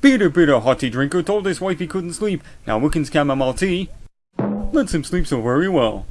Peter Peter hot drinker told his wife he couldn't sleep. Now Wickens chamomile tea lets him sleep so very well.